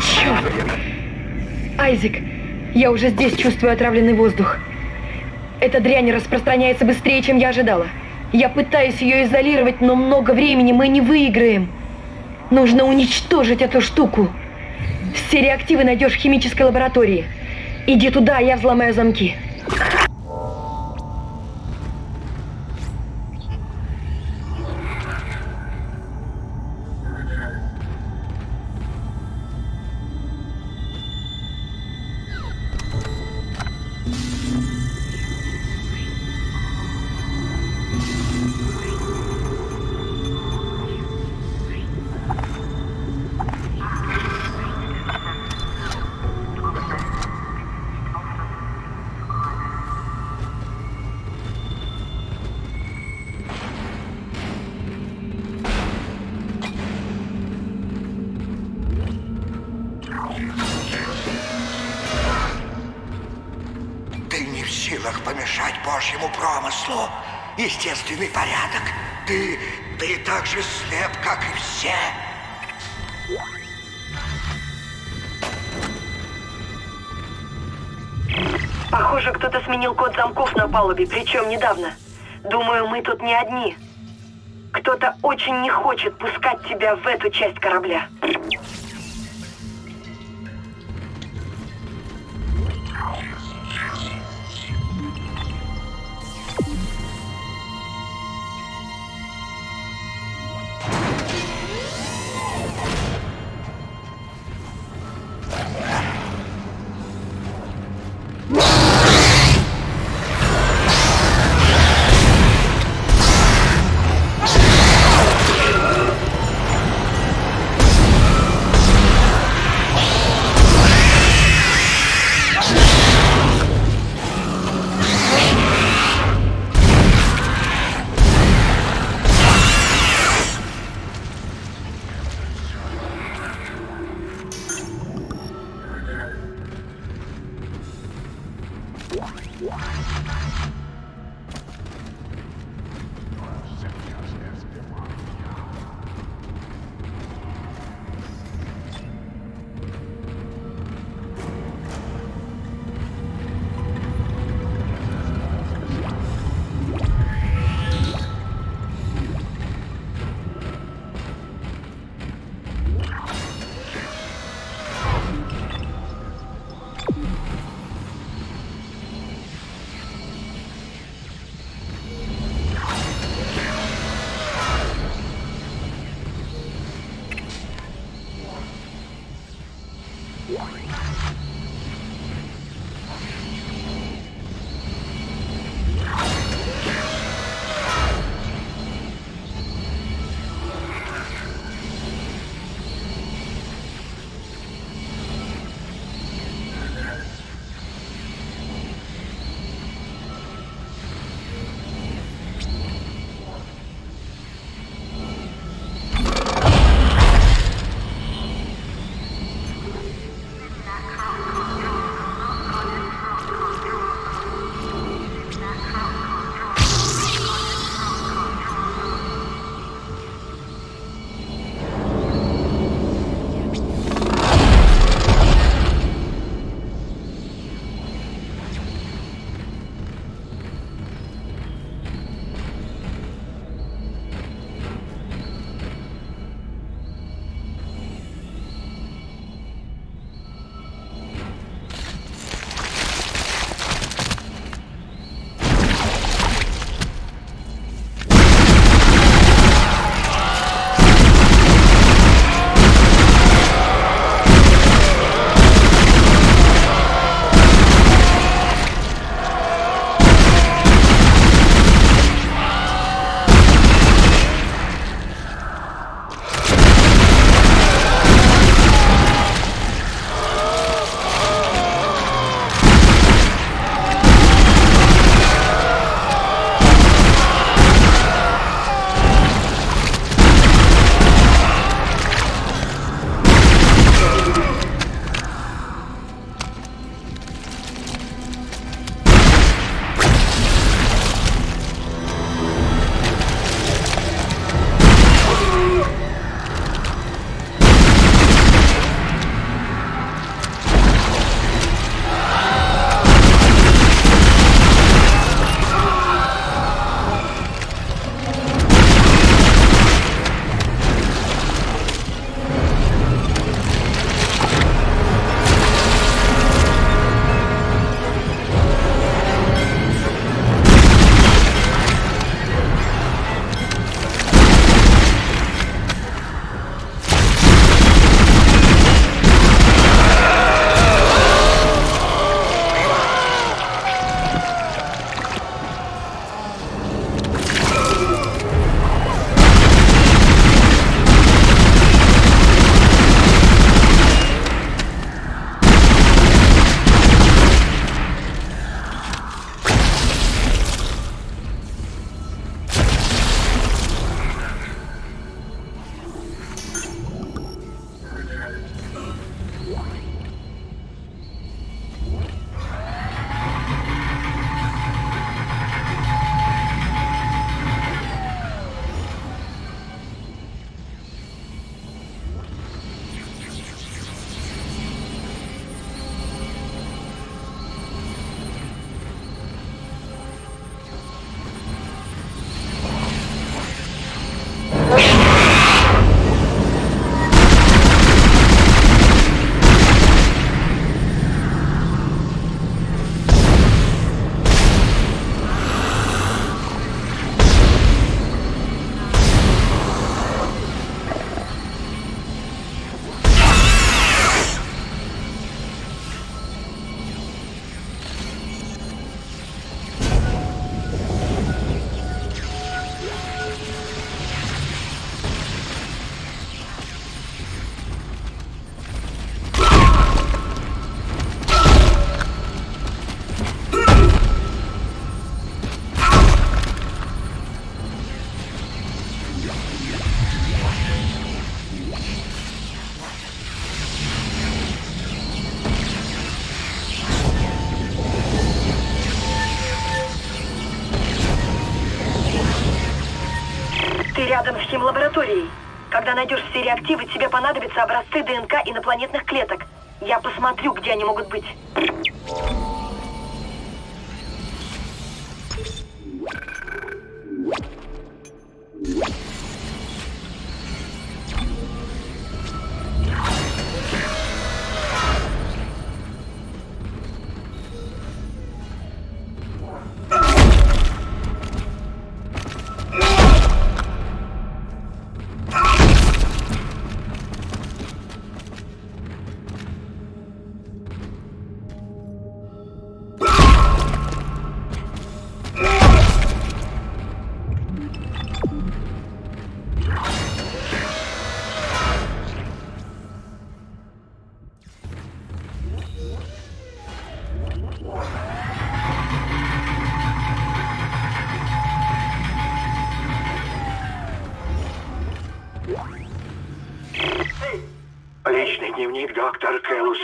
Черт! Айзек, я уже здесь чувствую отравленный воздух. Эта дрянь распространяется быстрее, чем я ожидала. Я пытаюсь ее изолировать, но много времени мы не выиграем. Нужно уничтожить эту штуку. Все реактивы найдешь в химической лаборатории. Иди туда, я взломаю замки. Божьему промыслу. Естественный порядок. Ты, ты так же слеп, как и все. Похоже, кто-то сменил код замков на палубе, причем недавно. Думаю, мы тут не одни. Кто-то очень не хочет пускать тебя в эту часть корабля. Рядом с химлабораторией. Когда найдешь все реактивы, тебе понадобятся образцы ДНК инопланетных клеток. Я посмотрю, где они могут быть.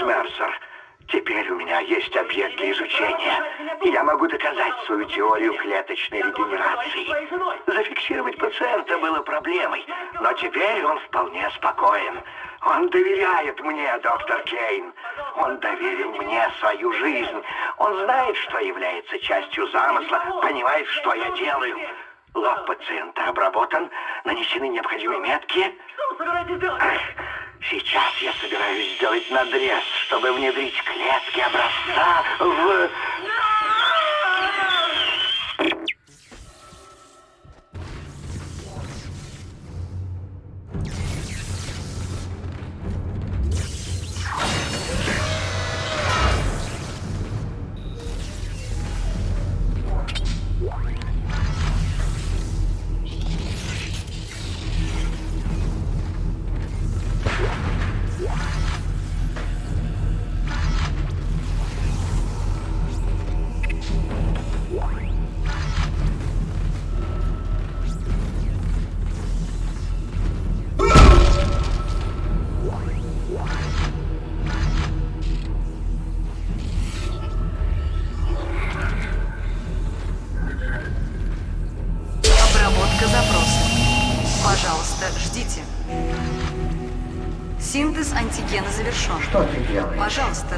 Мерсер. Теперь у меня есть объект для изучения. И я могу доказать свою теорию клеточной регенерации. Зафиксировать пациента было проблемой, но теперь он вполне спокоен. Он доверяет мне, доктор Кейн. Он доверил мне свою жизнь. Он знает, что является частью замысла, понимает, что я делаю. Лоб пациента обработан, нанесены необходимые метки. Эх, Сейчас я собираюсь сделать надрез, чтобы внедрить клетки образца в...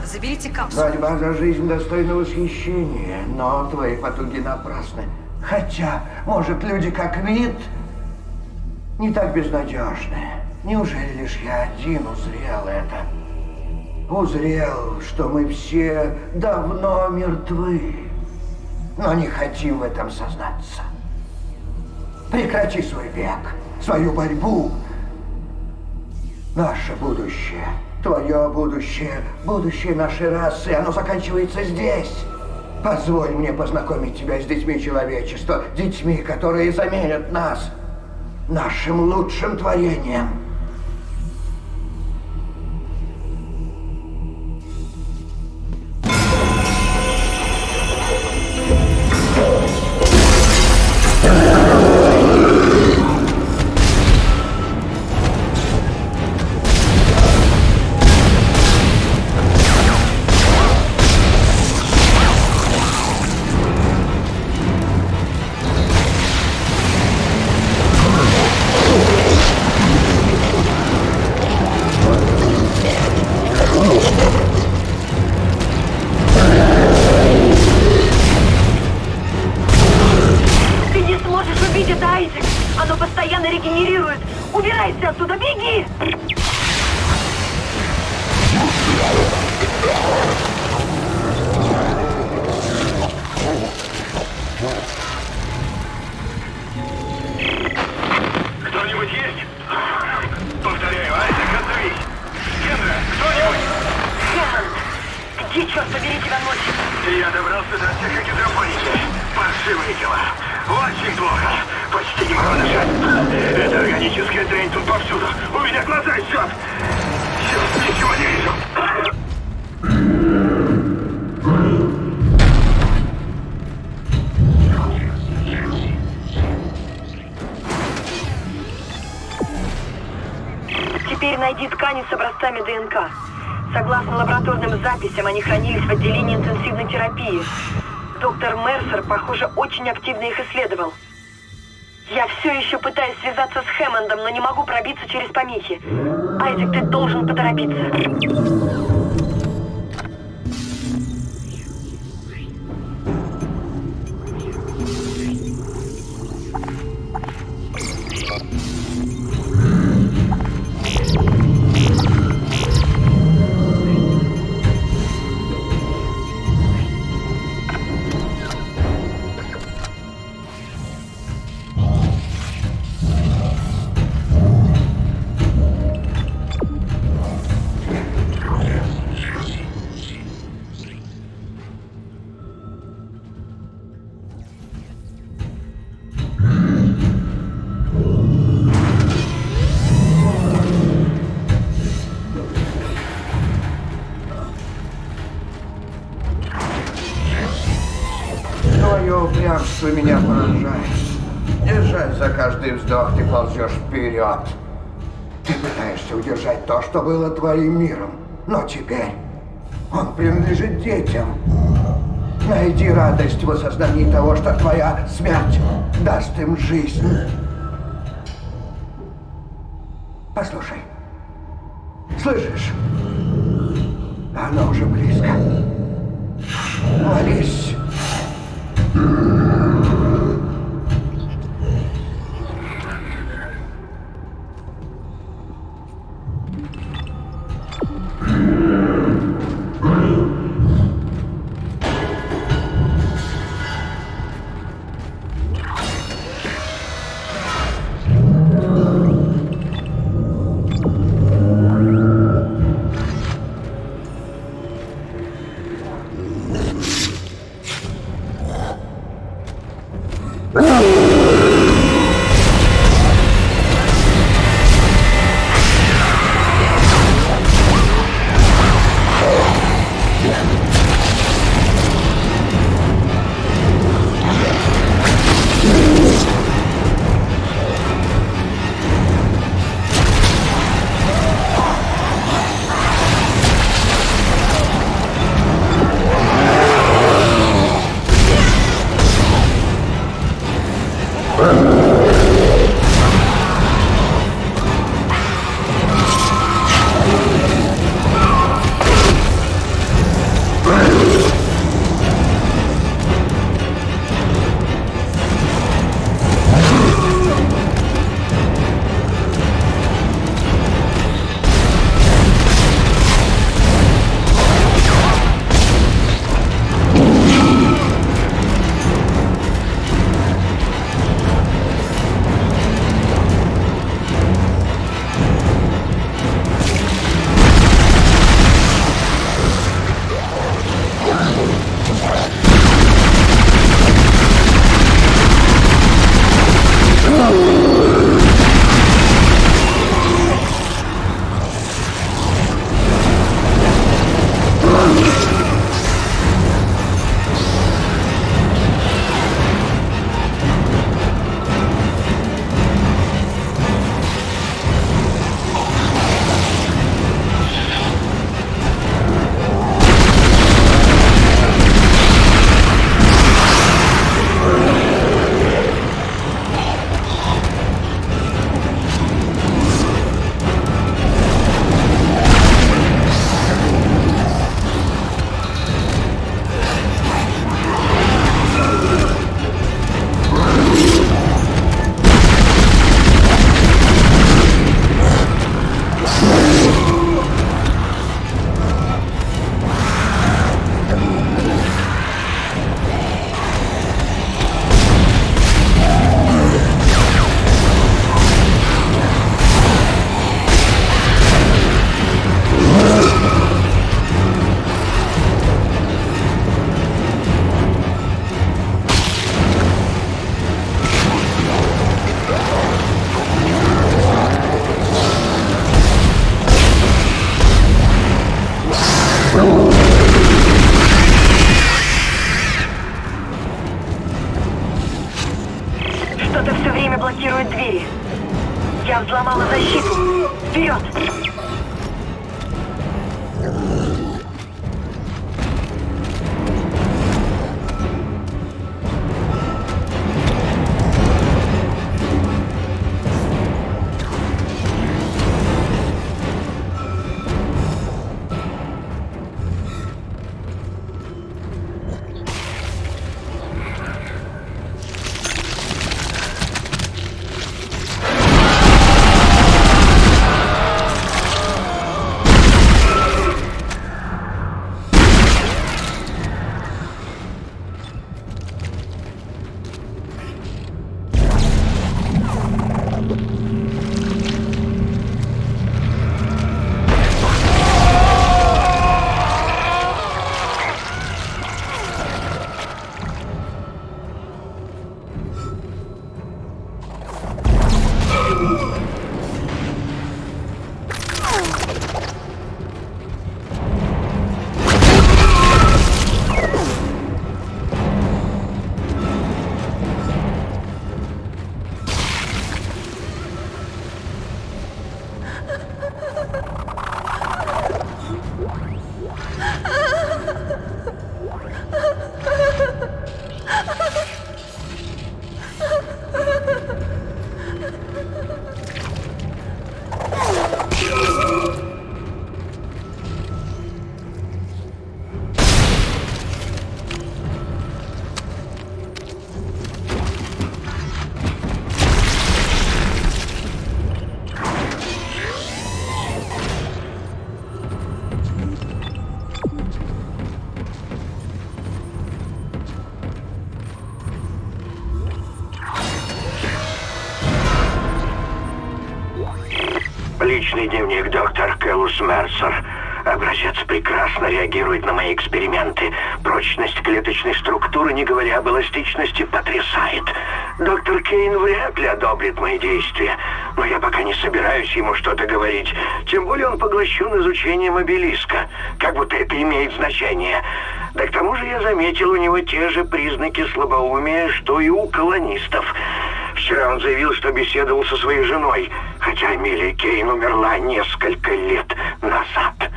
заберите капсулу. Борьба за жизнь достойна восхищения, но твои потуги напрасны. Хотя, может, люди как вид не так безнадежны. Неужели лишь я один узрел это? Узрел, что мы все давно мертвы, но не хотим в этом сознаться. Прекрати свой век, свою борьбу. Наше будущее, твое будущее, будущее нашей расы, оно заканчивается здесь. Позволь мне познакомить тебя с детьми человечества, детьми, которые заменят нас, нашим лучшим творением. Найди ткани с образцами ДНК. Согласно лабораторным записям, они хранились в отделении интенсивной терапии. Доктор Мерсер, похоже, очень активно их исследовал. Я все еще пытаюсь связаться с Хэммондом, но не могу пробиться через помехи. Айзек, ты должен поторопиться. Упрямство меня поражает. Держать за каждый вздох ты ползешь вперед. Ты пытаешься удержать то, что было твоим миром. Но теперь он принадлежит детям. Найди радость в осознании того, что твоя смерть даст им жизнь. Послушай. Слышишь? Оно уже близко. Молись. Личный дневник доктор Кэллус Мерсер. Образец прекрасно реагирует на мои эксперименты. Прочность клеточной структуры, не говоря об эластичности, потрясает. Доктор Кейн вряд ли одобрит мои действия. Но я пока не собираюсь ему что-то говорить. Тем более он поглощен изучением обелиска. Как будто это имеет значение. Да к тому же я заметил у него те же признаки слабоумия, что и у колонистов. Вчера он заявил, что беседовал со своей женой, хотя Эмилия Кейн умерла несколько лет назад.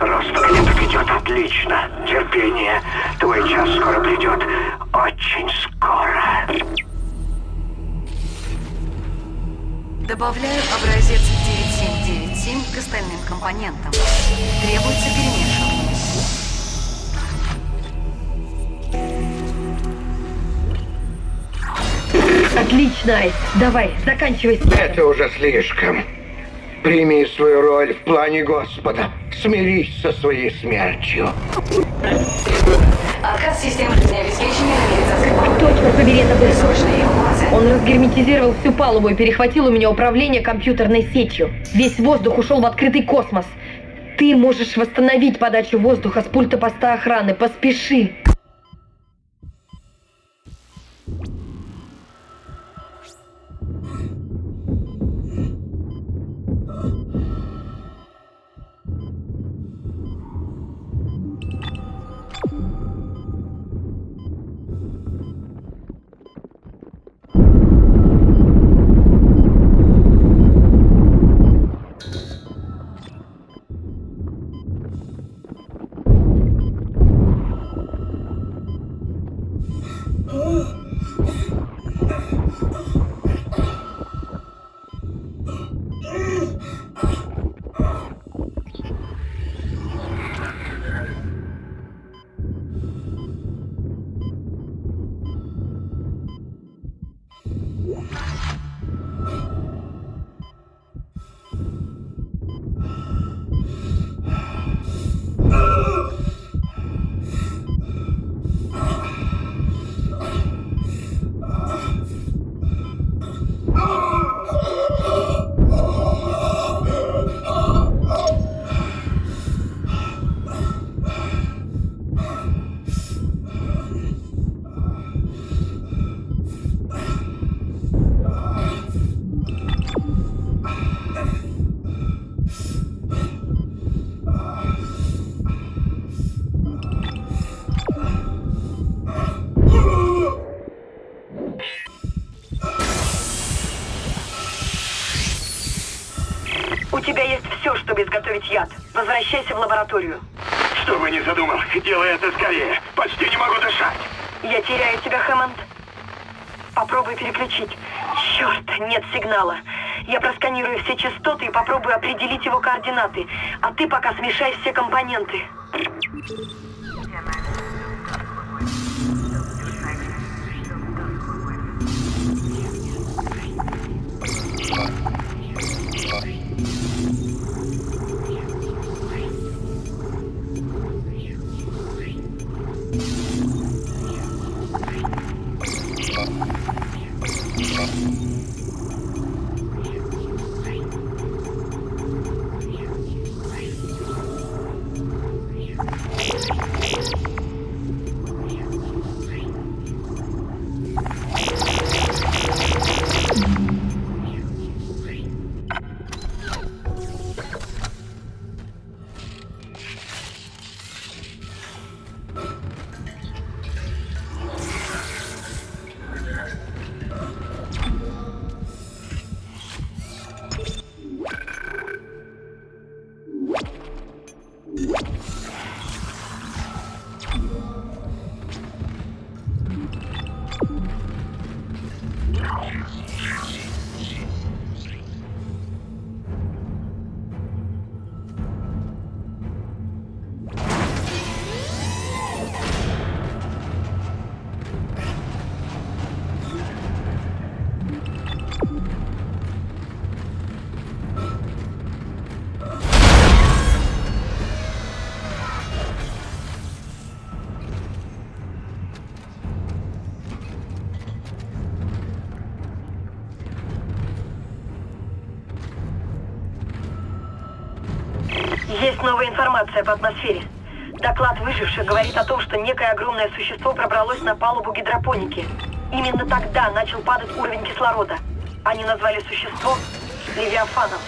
Рост клеток идет отлично. Терпение. Твой час скоро придет. Очень скоро. Добавляю образец 9797 к остальным компонентам. Требуется перемешивание. Отлично, Айс. Давай, заканчивай. Это уже слишком. Прими свою роль в плане Господа. Смирись со своей смертью. Отказ системы жизнеобеспечения навигации. Точно, побери, это был. Он разгерметизировал всю палубу и перехватил у меня управление компьютерной сетью. Весь воздух ушел в открытый космос. Ты можешь восстановить подачу воздуха с пульта поста охраны. Поспеши. Возвращайся в лабораторию. Что бы ни задумал, делай это скорее. Почти не могу дышать. Я теряю тебя, Хэммонд. Попробуй переключить. Черт, нет сигнала. Я просканирую все частоты и попробую определить его координаты. А ты пока смешай все компоненты. Есть новая информация по атмосфере. Доклад выживших говорит о том, что некое огромное существо пробралось на палубу гидропоники. Именно тогда начал падать уровень кислорода. Они назвали существо Левиафаном.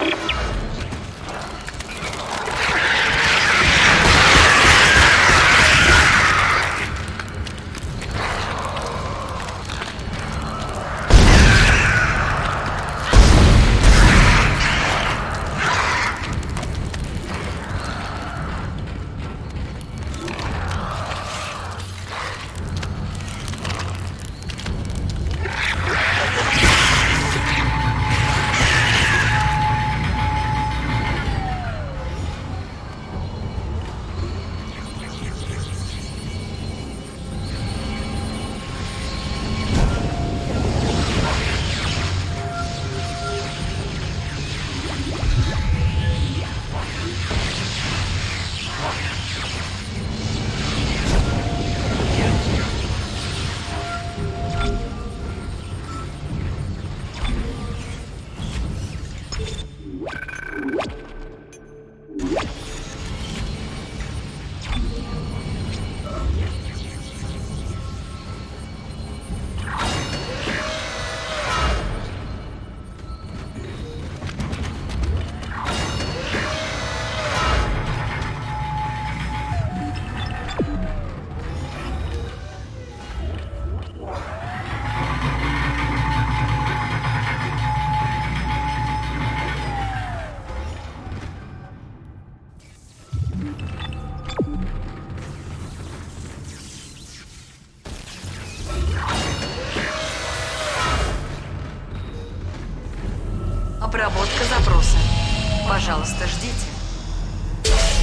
Пожалуйста, ждите.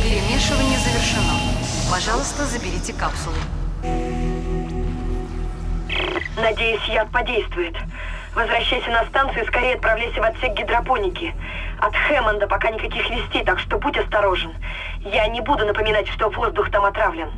Перемешивание завершено. Пожалуйста, заберите капсулу. Надеюсь, яд подействует. Возвращайся на станцию и скорее отправляйся в отсек гидропоники. От Хэммонда пока никаких вестей, так что будь осторожен. Я не буду напоминать, что воздух там отравлен.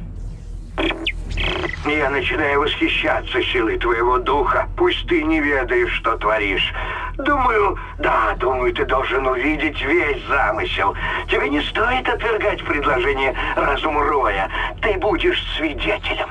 Я начинаю восхищаться силой твоего духа. Пусть ты не ведаешь, что творишь. Думаю, да, думаю, ты должен увидеть весь замысел. Тебе не стоит отвергать предложение разума Роя. Ты будешь свидетелем.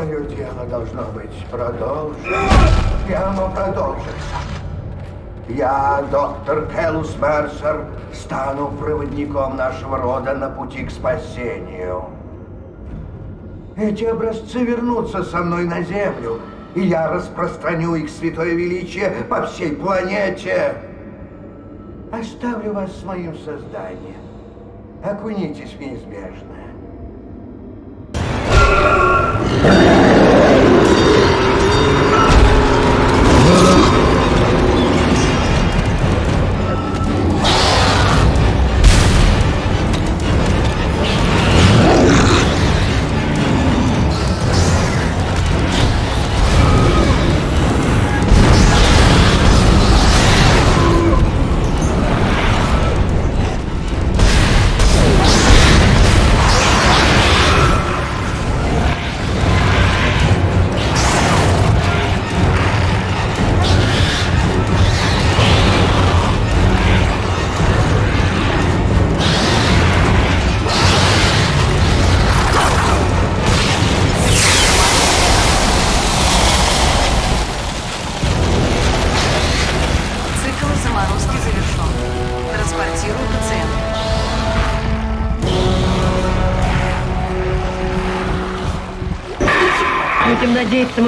Мое дело должно быть продолжено. Оно продолжится. Я, доктор Келус Мерсер, стану проводником нашего рода на пути к спасению. Эти образцы вернутся со мной на Землю, и я распространю их святое величие по всей планете. Оставлю вас с моим созданием. Окунитесь в неизбежное.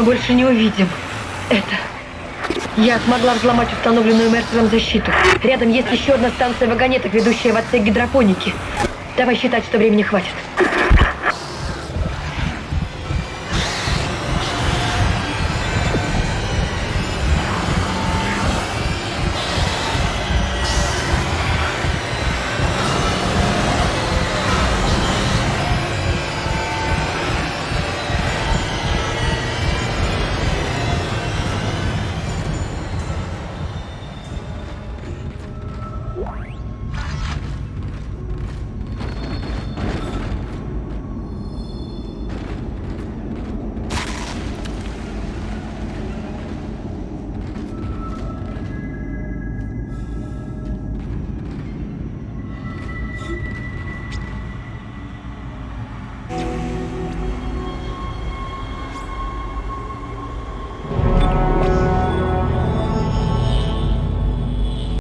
Мы больше не увидим это. Я смогла взломать установленную Мерсером защиту. Рядом есть еще одна станция вагонеток, ведущая в отсек гидропоники. Давай считать, что времени хватит.